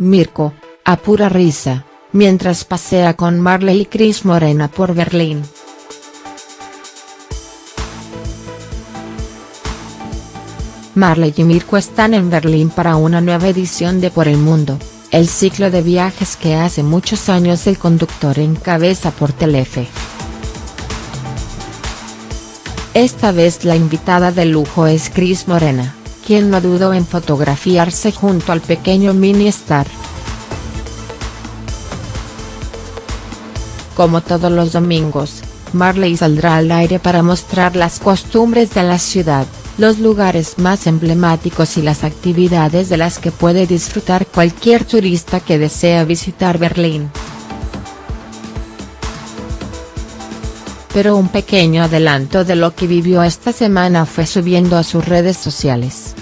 Mirko, a pura risa, mientras pasea con Marley y Chris Morena por Berlín. Marley y Mirko están en Berlín para una nueva edición de Por el Mundo, el ciclo de viajes que hace muchos años el conductor encabeza por Telefe. Esta vez la invitada de lujo es Chris Morena, quien no dudó en fotografiarse junto al pequeño mini star. Como todos los domingos, Marley saldrá al aire para mostrar las costumbres de la ciudad, los lugares más emblemáticos y las actividades de las que puede disfrutar cualquier turista que desea visitar Berlín. Pero un pequeño adelanto de lo que vivió esta semana fue subiendo a sus redes sociales.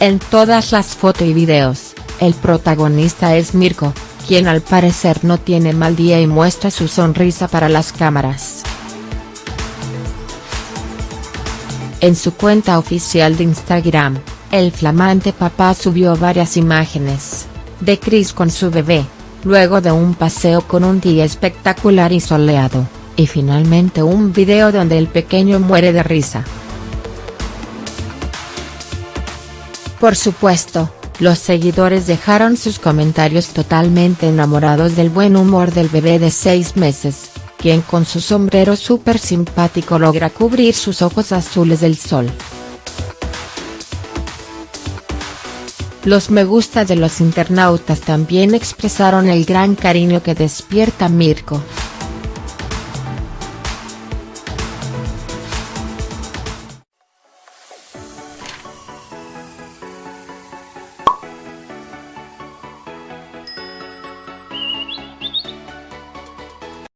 En todas las fotos y videos, el protagonista es Mirko, quien al parecer no tiene mal día y muestra su sonrisa para las cámaras. En su cuenta oficial de Instagram, el flamante papá subió varias imágenes de Chris con su bebé, luego de un paseo con un día espectacular y soleado, y finalmente un video donde el pequeño muere de risa. Por supuesto, los seguidores dejaron sus comentarios totalmente enamorados del buen humor del bebé de 6 meses, quien con su sombrero súper simpático logra cubrir sus ojos azules del sol. Los me gusta de los internautas también expresaron el gran cariño que despierta Mirko.